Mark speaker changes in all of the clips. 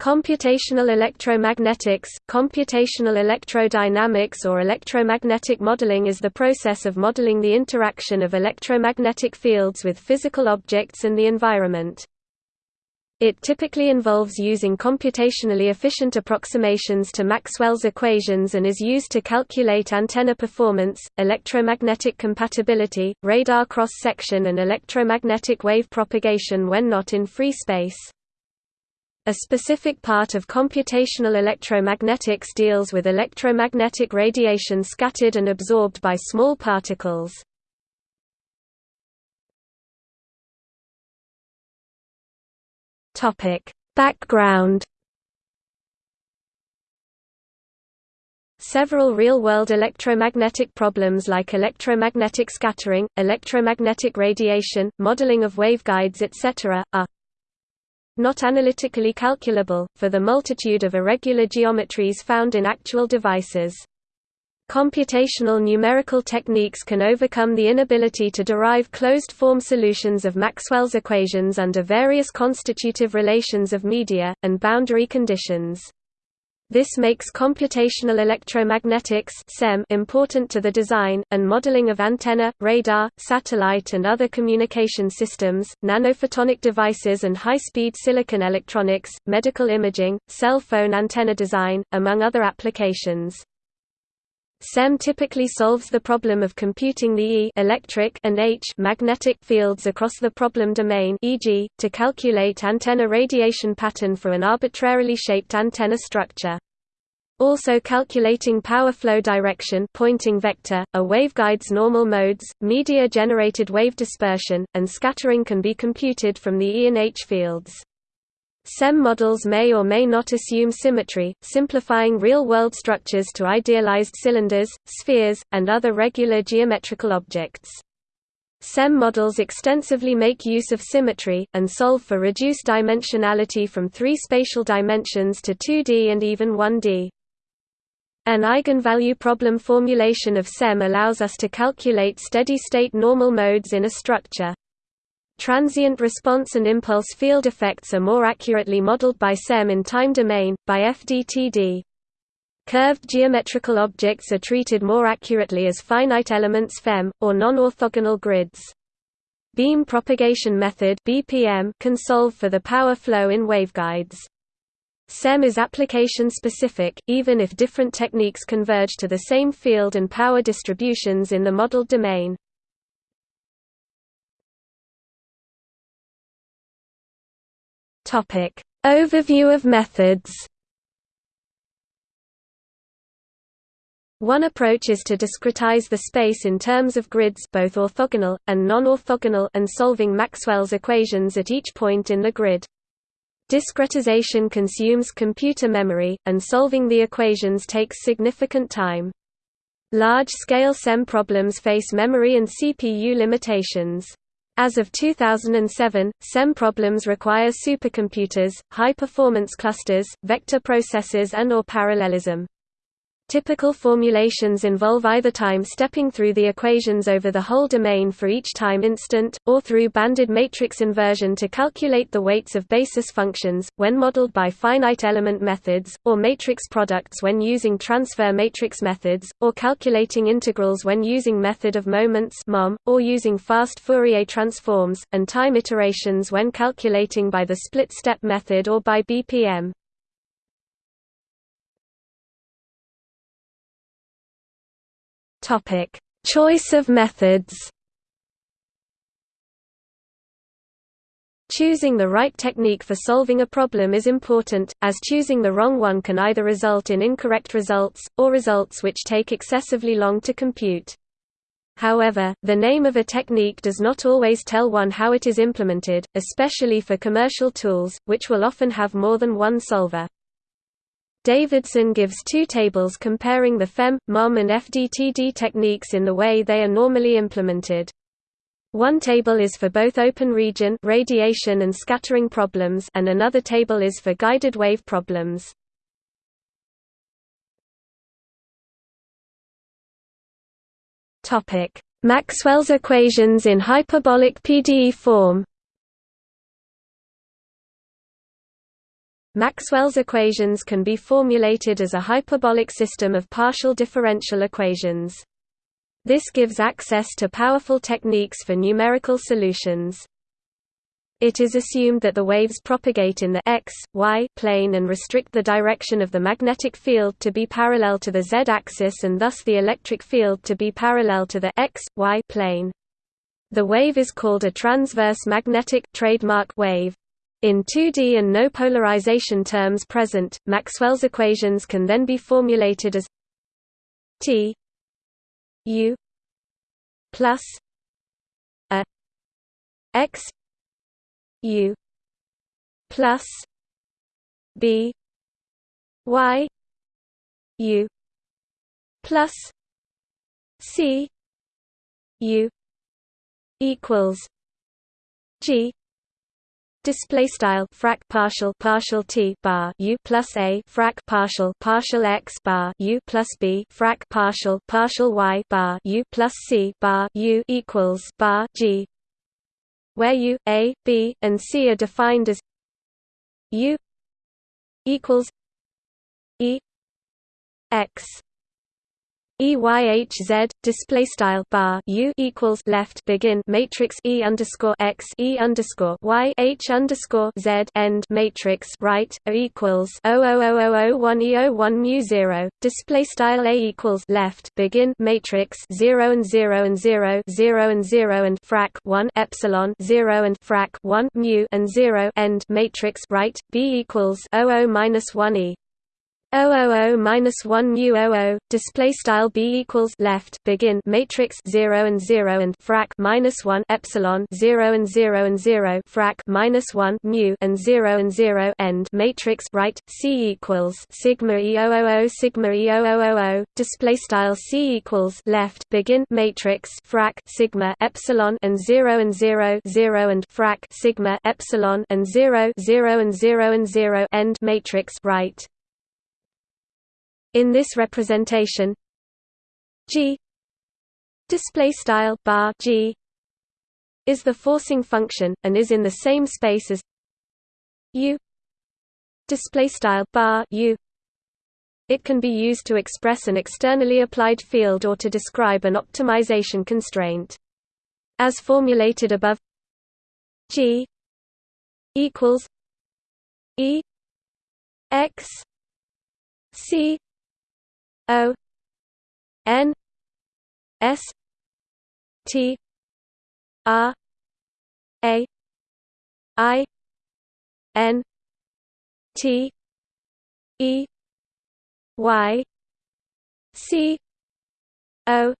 Speaker 1: Computational electromagnetics, computational electrodynamics or electromagnetic modeling is the process of modeling the interaction of electromagnetic fields with physical objects and the environment. It typically involves using computationally efficient approximations to Maxwell's equations and is used to calculate antenna performance, electromagnetic compatibility, radar cross-section and electromagnetic wave propagation when not in free space. A specific part of computational electromagnetics deals with electromagnetic radiation scattered and absorbed by small particles. Background Several real-world electromagnetic problems like electromagnetic scattering, electromagnetic radiation, modeling of waveguides etc., are not analytically calculable, for the multitude of irregular geometries found in actual devices. Computational numerical techniques can overcome the inability to derive closed-form solutions of Maxwell's equations under various constitutive relations of media, and boundary conditions. This makes computational electromagnetics important to the design, and modeling of antenna, radar, satellite and other communication systems, nanophotonic devices and high-speed silicon electronics, medical imaging, cell phone antenna design, among other applications. CEM typically solves the problem of computing the E electric and H magnetic fields across the problem domain e.g., to calculate antenna radiation pattern for an arbitrarily shaped antenna structure. Also calculating power flow direction Poynting vector, a waveguide's normal modes, media-generated wave dispersion, and scattering can be computed from the E and H fields. CEM models may or may not assume symmetry, simplifying real-world structures to idealized cylinders, spheres, and other regular geometrical objects. CEM models extensively make use of symmetry, and solve for reduced dimensionality from three spatial dimensions to 2D and even 1D. An eigenvalue problem formulation of CEM allows us to calculate steady-state normal modes in a structure. Transient response and impulse field effects are more accurately modeled by CEM in time domain, by FDTD. Curved geometrical objects are treated more accurately as finite elements FEM, or non-orthogonal grids. Beam propagation method BPM can solve for the power flow in waveguides. CEM is application-specific, even if different techniques converge to the same field and power distributions in the modeled domain. Overview of methods One approach is to discretize the space in terms of grids both orthogonal, and non-orthogonal and solving Maxwell's equations at each point in the grid. Discretization consumes computer memory, and solving the equations takes significant time. Large-scale CEM problems face memory and CPU limitations. As of 2007, CEM problems require supercomputers, high-performance clusters, vector processors and or parallelism. Typical formulations involve either time stepping through the equations over the whole domain for each time instant, or through banded matrix inversion to calculate the weights of basis functions, when modeled by finite element methods, or matrix products when using transfer matrix methods, or calculating integrals when using method of moments or using fast Fourier transforms, and time iterations when calculating by the split-step method or by BPM. Topic: Choice of methods. Choosing the right technique for solving a problem is important, as choosing the wrong one can either result in incorrect results, or results which take excessively long to compute. However, the name of a technique does not always tell one how it is implemented, especially for commercial tools, which will often have more than one solver. Davidson gives two tables comparing the FEM, MOM and FDTD techniques in the way they are normally implemented. One table is for both open region radiation and scattering problems and another table is for guided wave problems. Maxwell's equations in hyperbolic PDE form Maxwell's equations can be formulated as a hyperbolic system of partial differential equations. This gives access to powerful techniques for numerical solutions. It is assumed that the waves propagate in the x, y plane and restrict the direction of the magnetic field to be parallel to the z-axis and thus the electric field to be parallel to the x, y plane. The wave is called a transverse magnetic trademark wave. In 2D and no polarization terms present, Maxwell's equations can then be formulated as T U plus a x U plus B Y U plus C U equals G Display style frac partial partial t bar u plus a frac partial partial x bar u plus b frac partial partial y bar u plus c bar u equals bar g, where u, a, b, and c are defined as u equals e x EYHZ display style bar U equals left begin matrix E underscore X E underscore Y H underscore Z end matrix right O equals O O O O O one E O one mu zero. Display style A equals left begin matrix zero and zero and zero zero and zero and frac one epsilon zero and frac one mu and zero end matrix right B equals O O minus one E 000 minus 1 mu 00 display style b equals left begin matrix 0 and 0 and frac minus 1 epsilon 0 and 0 and 0 frac minus 1 mu and 0 and 0 end matrix right c equals sigma e 000 sigma e 000 display style c equals left begin matrix frac sigma epsilon and 0 and 0 0 and frac sigma epsilon and 0 0 and 0 and 0 end matrix right in this representation, G display style bar G is the forcing function and is in the same space as U display style bar U. It can be used to express an externally applied field or to describe an optimization constraint. As formulated above G equals E x C O N S T R A I N T E Y C O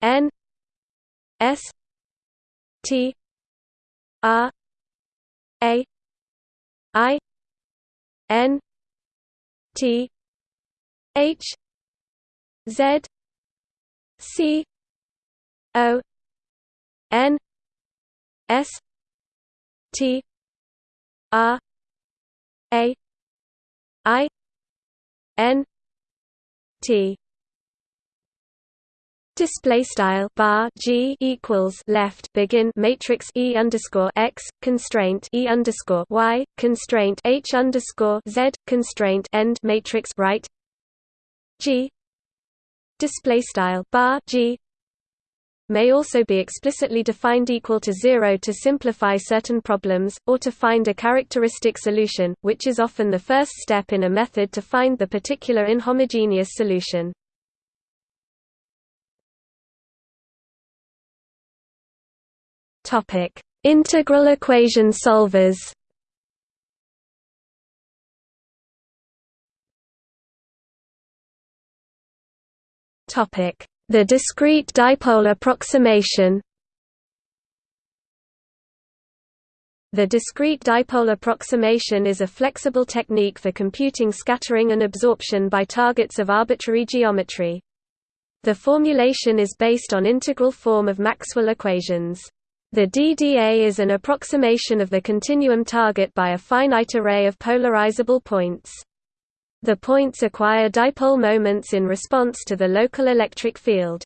Speaker 1: N S T R A I N T H Z C O N S T R A I N T. Display style bar G equals left begin matrix E underscore x constraint E underscore Y constraint H underscore Z constraint end matrix right G display style bar G may also be explicitly defined equal to zero to simplify certain problems, or to find a characteristic solution, which is often the first step in a method to find the particular inhomogeneous solution. Integral equation solvers The discrete dipole approximation The discrete dipole approximation is a flexible technique for computing scattering and absorption by targets of arbitrary geometry. The formulation is based on integral form of Maxwell equations. The DDA is an approximation of the continuum target by a finite array of polarizable points. The points acquire dipole moments in response to the local electric field.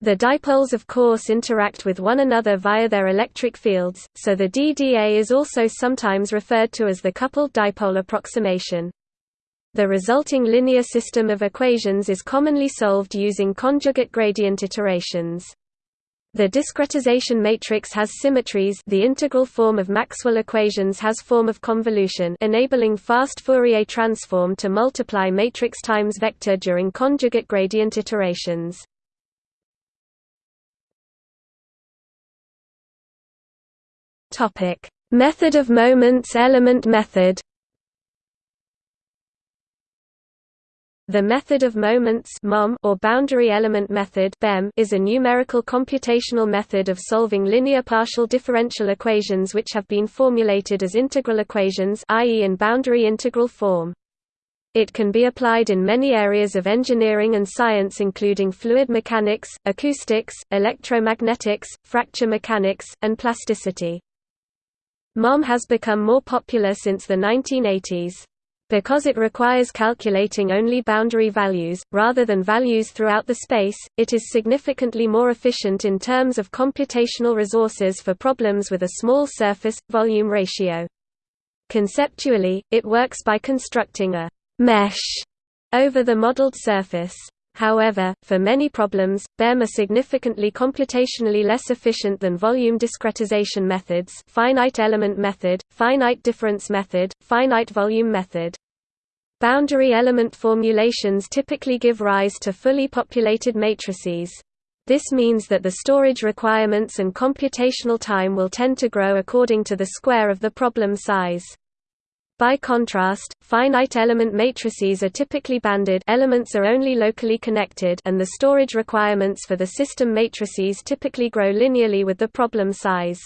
Speaker 1: The dipoles of course interact with one another via their electric fields, so the DDA is also sometimes referred to as the coupled dipole approximation. The resulting linear system of equations is commonly solved using conjugate gradient iterations. The discretization matrix has symmetries the integral form of Maxwell equations has form of convolution enabling fast Fourier transform to multiply matrix times vector during conjugate gradient iterations. Method of moments element method. The method of moments or boundary element method is a numerical computational method of solving linear partial differential equations which have been formulated as integral equations i.e. in boundary integral form. It can be applied in many areas of engineering and science including fluid mechanics, acoustics, electromagnetics, fracture mechanics, and plasticity. MOM has become more popular since the 1980s. Because it requires calculating only boundary values, rather than values throughout the space, it is significantly more efficient in terms of computational resources for problems with a small surface-volume ratio. Conceptually, it works by constructing a «mesh» over the modeled surface. However, for many problems, BEM are significantly computationally less efficient than volume discretization methods finite element method, finite difference method, finite volume method. Boundary element formulations typically give rise to fully populated matrices. This means that the storage requirements and computational time will tend to grow according to the square of the problem size. By contrast, finite element matrices are typically banded elements are only locally connected and the storage requirements for the system matrices typically grow linearly with the problem size.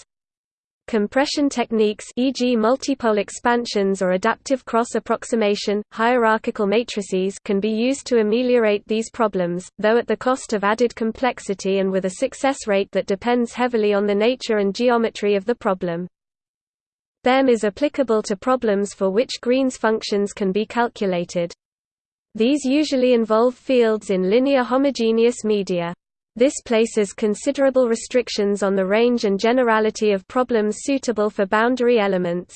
Speaker 1: Compression techniques e.g. multipole expansions or adaptive cross-approximation, hierarchical matrices can be used to ameliorate these problems, though at the cost of added complexity and with a success rate that depends heavily on the nature and geometry of the problem. BEM is applicable to problems for which Green's functions can be calculated. These usually involve fields in linear homogeneous media. This places considerable restrictions on the range and generality of problems suitable for boundary elements.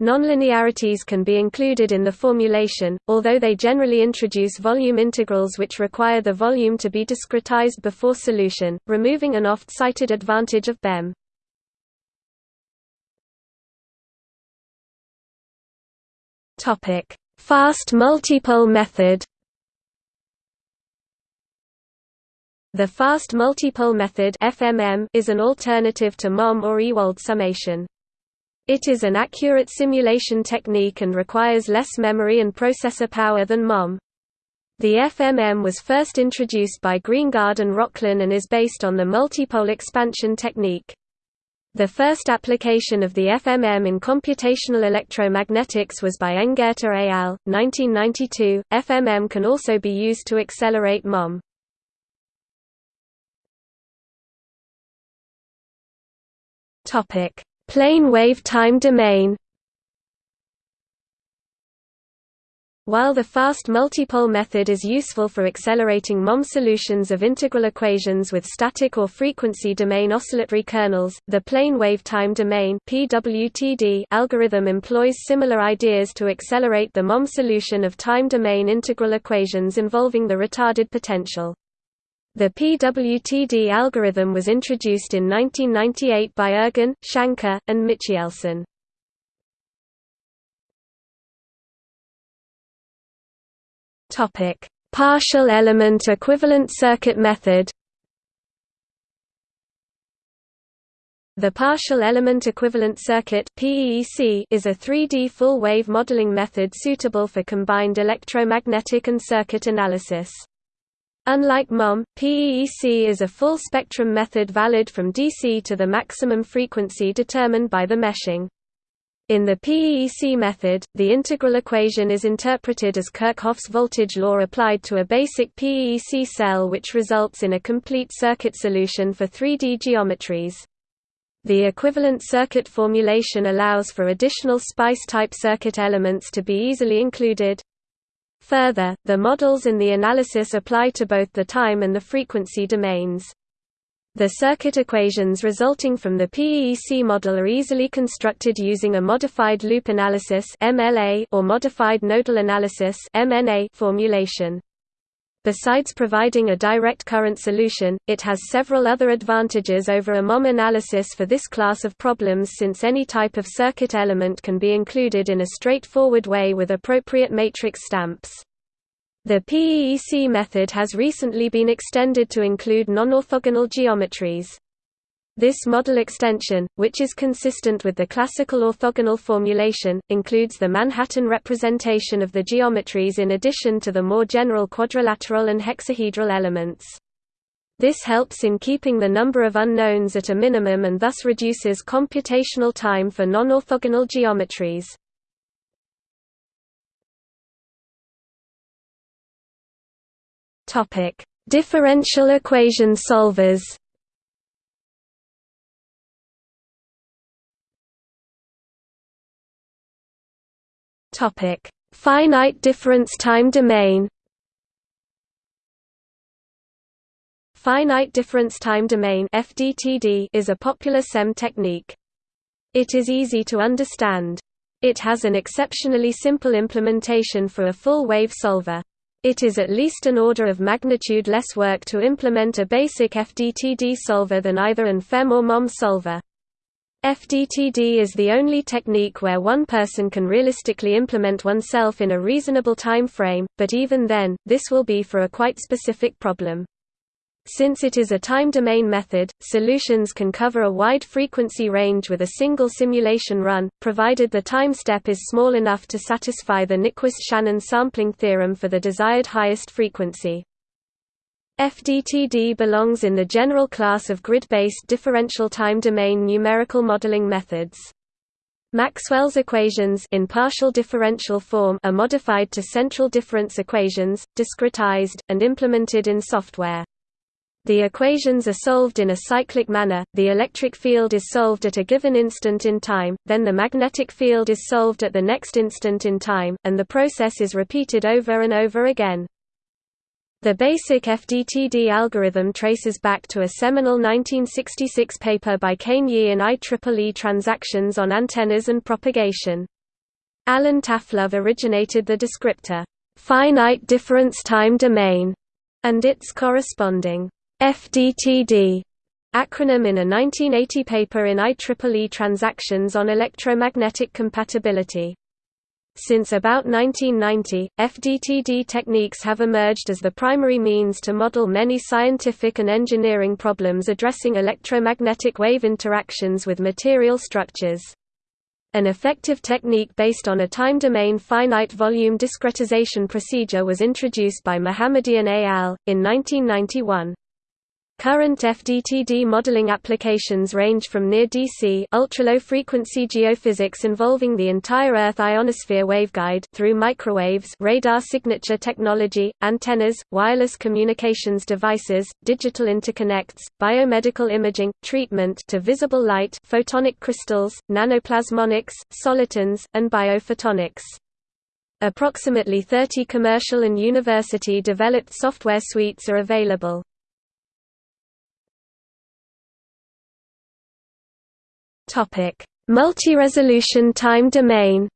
Speaker 1: Nonlinearities can be included in the formulation, although they generally introduce volume integrals which require the volume to be discretized before solution, removing an oft-cited advantage of BEM. Fast multipole method. The fast multipole method (FMM) is an alternative to MOM or Ewald summation. It is an accurate simulation technique and requires less memory and processor power than MOM. The FMM was first introduced by Greengard and Rokhlin and is based on the multipole expansion technique. The first application of the FMM in computational electromagnetics was by Engheta al. 1992. FMM can also be used to accelerate MOM. Topic: Plane wave time domain. While the fast multipole method is useful for accelerating MOM solutions of integral equations with static or frequency domain oscillatory kernels, the plane wave time domain (PWTD) algorithm employs similar ideas to accelerate the MOM solution of time domain integral equations involving the retarded potential. The PWTD algorithm was introduced in 1998 by Ergin, Shanker, and Michielssen. Topic: Partial element equivalent circuit method. The partial element equivalent circuit is a 3D full-wave modeling method suitable for combined electromagnetic and circuit analysis. Unlike MOM, PEEC is a full-spectrum method valid from DC to the maximum frequency determined by the meshing. In the PEEC method, the integral equation is interpreted as Kirchhoff's voltage law applied to a basic PEEC cell which results in a complete circuit solution for 3D geometries. The equivalent circuit formulation allows for additional SPICE-type circuit elements to be easily included. Further, the models in the analysis apply to both the time and the frequency domains. The circuit equations resulting from the PEEC model are easily constructed using a modified loop analysis or modified nodal analysis formulation. Besides providing a direct current solution, it has several other advantages over a MOM analysis for this class of problems since any type of circuit element can be included in a straightforward way with appropriate matrix stamps. The PEEC method has recently been extended to include non-orthogonal geometries. This model extension, which is consistent with the classical orthogonal formulation, includes the Manhattan representation of the geometries in addition to the more general quadrilateral and hexahedral elements. This helps in keeping the number of unknowns at a minimum and thus reduces computational time for non-orthogonal geometries. Differential equation solvers. Topic: Finite difference time domain. Finite difference time domain (FDTD) is a popular CEM technique. It is easy to understand. It has an exceptionally simple implementation for a full wave solver. It is at least an order of magnitude less work to implement a basic FDTD solver than either an FEM or MOM solver. FDTD is the only technique where one person can realistically implement oneself in a reasonable time frame, but even then, this will be for a quite specific problem. Since it is a time domain method, solutions can cover a wide frequency range with a single simulation run, provided the time step is small enough to satisfy the Nyquist-Shannon sampling theorem for the desired highest frequency. FDTD belongs in the general class of grid-based differential time domain numerical modeling methods. Maxwell's equations in partial differential form are modified to central difference equations, discretized, and implemented in software. The equations are solved in a cyclic manner, the electric field is solved at a given instant in time, then the magnetic field is solved at the next instant in time, and the process is repeated over and over again. The basic FDTD algorithm traces back to a seminal 1966 paper by Kane Yee in IEEE Transactions on Antennas and Propagation. Alan Taflove originated the descriptor, finite difference time domain, and its corresponding FDTD acronym in a 1980 paper in IEEE Transactions on Electromagnetic Compatibility. Since about 1990, FDTD techniques have emerged as the primary means to model many scientific and engineering problems addressing electromagnetic wave interactions with material structures. An effective technique based on a time domain finite volume discretization procedure was introduced by Mohammadian et al. in 1991. Current FDTD modeling applications range from near-DC ultra-low-frequency geophysics involving the entire Earth ionosphere waveguide through microwaves radar signature technology, antennas, wireless communications devices, digital interconnects, biomedical imaging, treatment to visible light photonic crystals, nanoplasmonics, solitons, and biophotonics. Approximately 30 commercial and university-developed software suites are available. Topic: Multi-resolution time domain.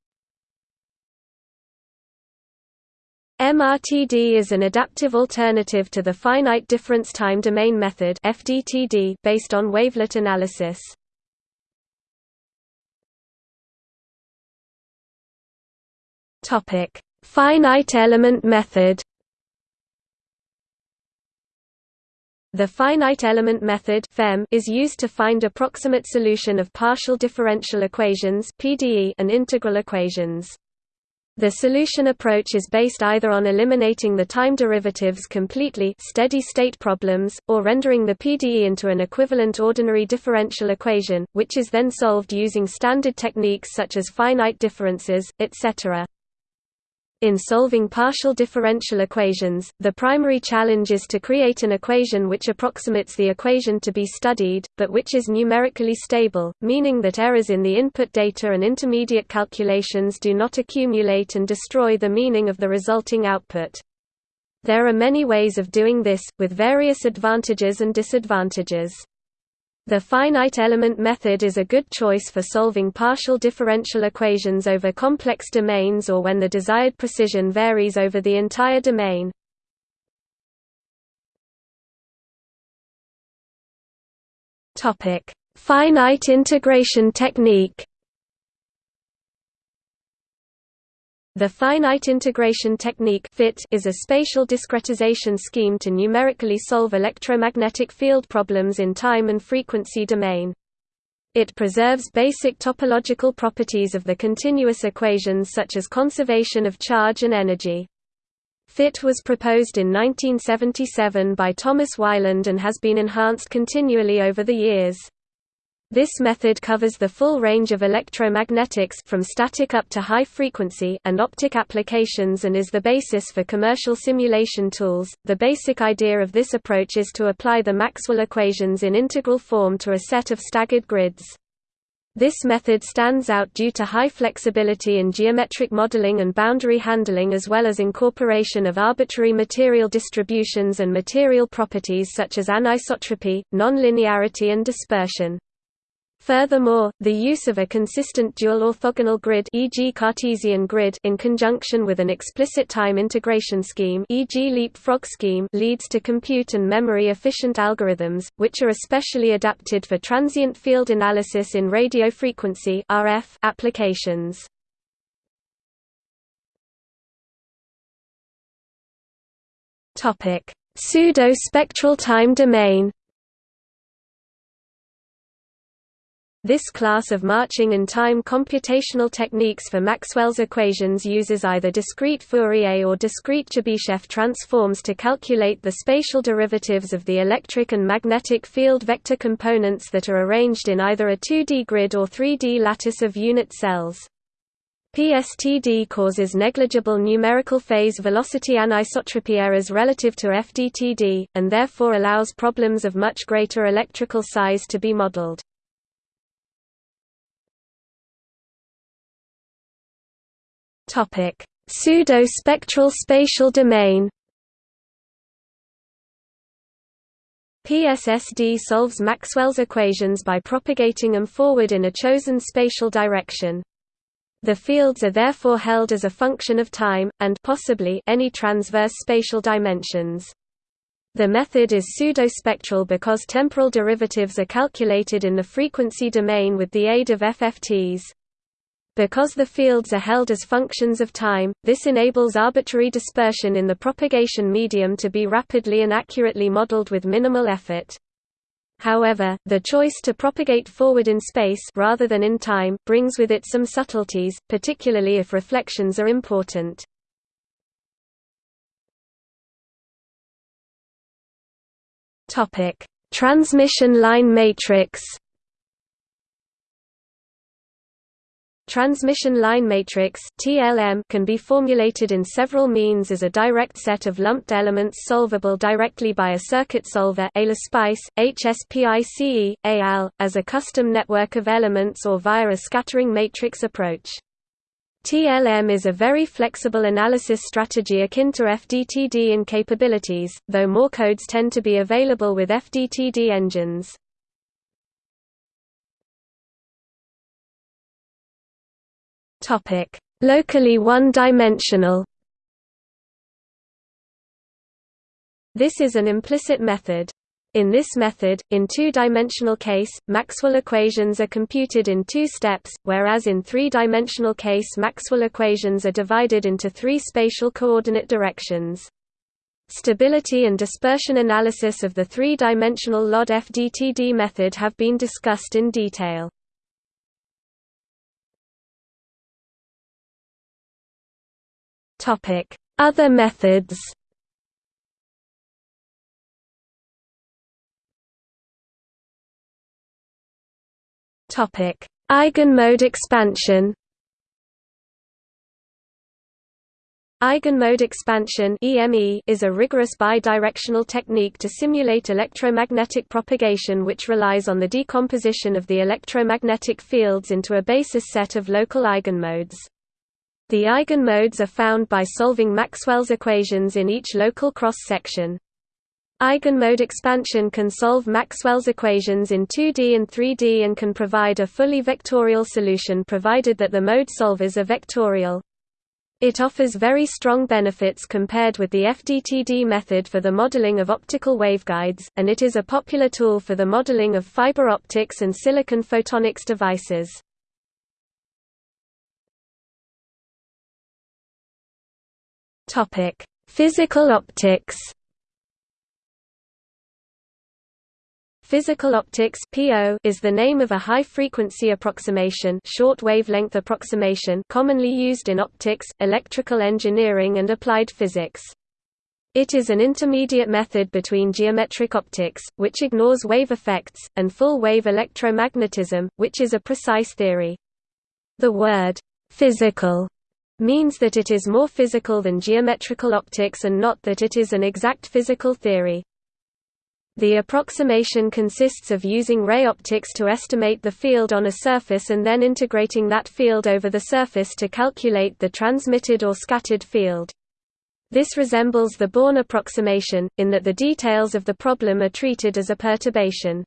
Speaker 1: MRTD is an adaptive alternative to the finite difference time domain method (FDTD) based on wavelet analysis. Topic: Finite element method. The finite element method is used to find approximate solution of partial differential equations and integral equations. The solution approach is based either on eliminating the time derivatives completely steady-state problems, or rendering the PDE into an equivalent ordinary differential equation, which is then solved using standard techniques such as finite differences, etc. In solving partial differential equations, the primary challenge is to create an equation which approximates the equation to be studied, but which is numerically stable, meaning that errors in the input data and intermediate calculations do not accumulate and destroy the meaning of the resulting output. There are many ways of doing this, with various advantages and disadvantages. The finite element method is a good choice for solving partial differential equations over complex domains or when the desired precision varies over the entire domain. Finite integration technique The finite integration technique is a spatial discretization scheme to numerically solve electromagnetic field problems in time and frequency domain. It preserves basic topological properties of the continuous equations such as conservation of charge and energy. FIT was proposed in 1977 by Thomas Weiland and has been enhanced continually over the years. This method covers the full range of electromagnetics from static up to high frequency and optic applications and is the basis for commercial simulation tools. The basic idea of this approach is to apply the Maxwell equations in integral form to a set of staggered grids. This method stands out due to high flexibility in geometric modeling and boundary handling as well as incorporation of arbitrary material distributions and material properties such as anisotropy, nonlinearity and dispersion. Furthermore, the use of a consistent dual orthogonal grid e.g. Cartesian grid in conjunction with an explicit time integration scheme e.g. leapfrog scheme leads to compute and memory efficient algorithms, which are especially adapted for transient field analysis in radio frequency RF applications. Topic: Pseudo-spectral time domain This class of marching-in-time computational techniques for Maxwell's equations uses either discrete Fourier or discrete Chebyshev transforms to calculate the spatial derivatives of the electric and magnetic field vector components that are arranged in either a 2D grid or 3D lattice of unit cells. PSTD causes negligible numerical phase velocity anisotropy errors relative to FDTD, and therefore allows problems of much greater electrical size to be modeled. Topic: Pseudo-spectral spatial domain. PSSD solves Maxwell's equations by propagating them forward in a chosen spatial direction. The fields are therefore held as a function of time, and possibly any transverse spatial dimensions. The method is pseudo-spectral because temporal derivatives are calculated in the frequency domain with the aid of FFTs. Because the fields are held as functions of time, this enables arbitrary dispersion in the propagation medium to be rapidly and accurately modeled with minimal effort. However, the choice to propagate forward in space rather than in time brings with it some subtleties, particularly if reflections are important. Topic: Transmission line matrix Transmission line matrix (TLM) can be formulated in several means as a direct set of lumped elements solvable directly by a circuit solver HSPICE, AL, as a custom network of elements or via a scattering matrix approach. TLM is a very flexible analysis strategy akin to FDTD in capabilities, though more codes tend to be available with FDTD engines. Topic: Locally one-dimensional. This is an implicit method. In this method, in two-dimensional case, Maxwell equations are computed in two steps, whereas in three-dimensional case Maxwell equations are divided into three spatial coordinate directions. Stability and dispersion analysis of the three-dimensional LOD FDTD method have been discussed in detail. Other methods Topic: Eigenmode expansion. Eigenmode expansion is a rigorous bidirectional technique to simulate electromagnetic propagation which relies on the decomposition of the electromagnetic fields into a basis set of local eigenmodes. The eigenmodes are found by solving Maxwell's equations in each local cross-section. Eigenmode expansion can solve Maxwell's equations in 2D and 3D and can provide a fully vectorial solution provided that the mode solvers are vectorial. It offers very strong benefits compared with the FDTD method for the modeling of optical waveguides, and it is a popular tool for the modeling of fiber optics and silicon photonics devices. Physical optics Physical optics (PO) is the name of a high-frequency approximation, short wavelength approximation, commonly used in optics, electrical engineering and applied physics. It is an intermediate method between geometric optics, which ignores wave effects, and full-wave electromagnetism, which is a precise theory. The word physical means that it is more physical than geometrical optics and not that it is an exact physical theory. The approximation consists of using ray optics to estimate the field on a surface and then integrating that field over the surface to calculate the transmitted or scattered field. This resembles the Born approximation, in that the details of the problem are treated as a perturbation.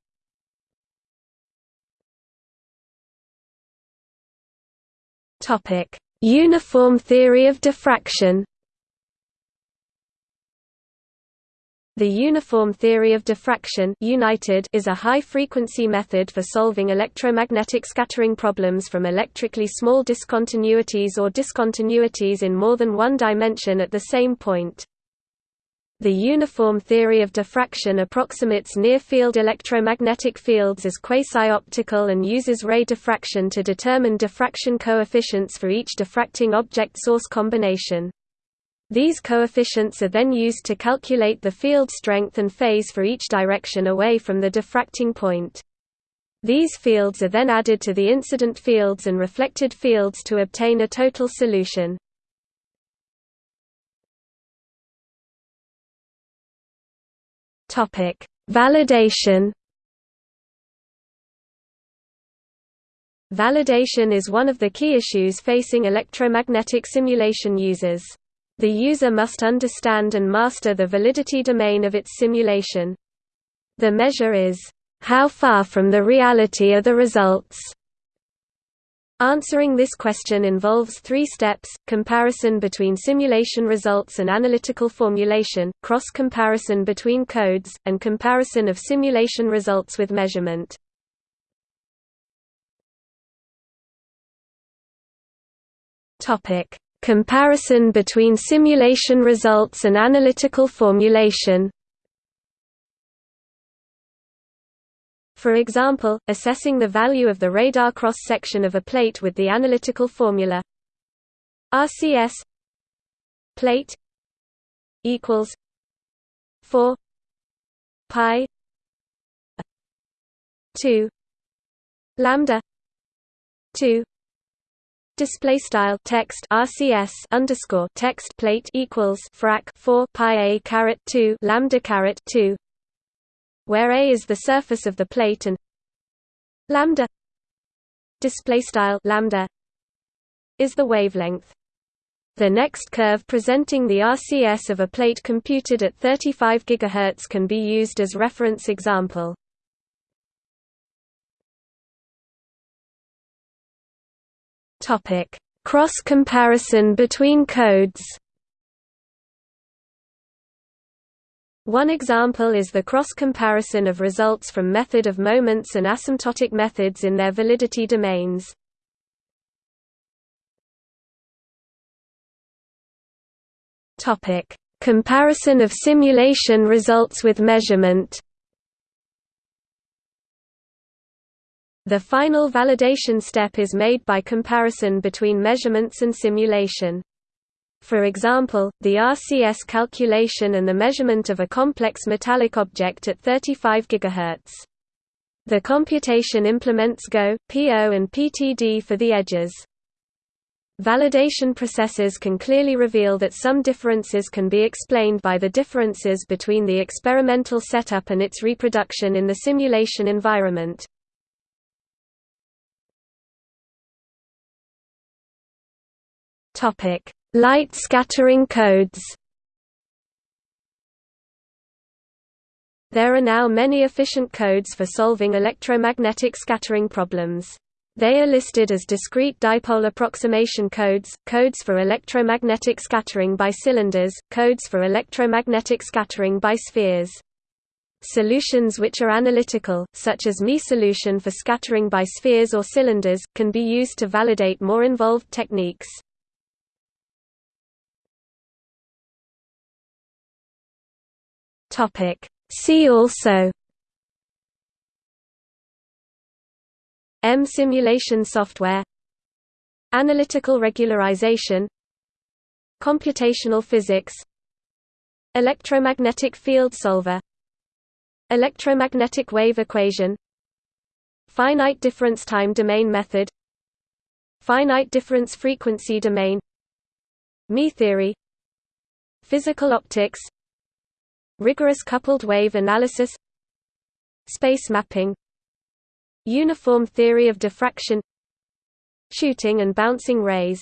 Speaker 1: Uniform theory of diffraction The uniform theory of diffraction united is a high-frequency method for solving electromagnetic scattering problems from electrically small discontinuities or discontinuities in more than one dimension at the same point. The uniform theory of diffraction approximates near-field electromagnetic fields as quasi-optical and uses ray diffraction to determine diffraction coefficients for each diffracting object-source combination. These coefficients are then used to calculate the field strength and phase for each direction away from the diffracting point. These fields are then added to the incident fields and reflected fields to obtain a total solution. Validation Validation is one of the key issues facing electromagnetic simulation users. The user must understand and master the validity domain of its simulation. The measure is, how far from the reality are the results? Answering this question involves three steps, comparison between simulation results and analytical formulation, cross-comparison between codes, and comparison of simulation results with measurement. Comparison between simulation results and analytical formulation For example, assessing the value of the radar cross-section of a plate with the analytical formula. RCS plate equals 4 pi 2 lambda 2 Display style text RCS underscore text plate equals frac four pi a caret two lambda caret two, where a is the surface of the plate and lambda display style lambda is the wavelength. The next curve presenting the RCS of a plate computed at 35 GHz can be used as reference example. Cross comparison between codes. One example is the cross comparison of results from method of moments and asymptotic methods in their validity domains. Comparison of simulation results with measurement. The final validation step is made by comparison between measurements and simulation. For example, the RCS calculation and the measurement of a complex metallic object at 35 GHz. The computation implements GO, PO and PTD for the edges. Validation processes can clearly reveal that some differences can be explained by the differences between the experimental setup and its reproduction in the simulation environment. Light scattering codes There are now many efficient codes for solving electromagnetic scattering problems. They are listed as discrete dipole approximation codes, codes for electromagnetic scattering by cylinders, codes for electromagnetic scattering by spheres. Solutions which are analytical, such as Mie solution for scattering by spheres or cylinders, can be used to validate more involved techniques. See also EM simulation software Analytical regularization Computational physics Electromagnetic field solver Electromagnetic wave equation Finite difference time domain method Finite difference frequency domain Mie theory Physical optics Rigorous coupled wave analysis Space mapping Uniform theory of diffraction Shooting and bouncing rays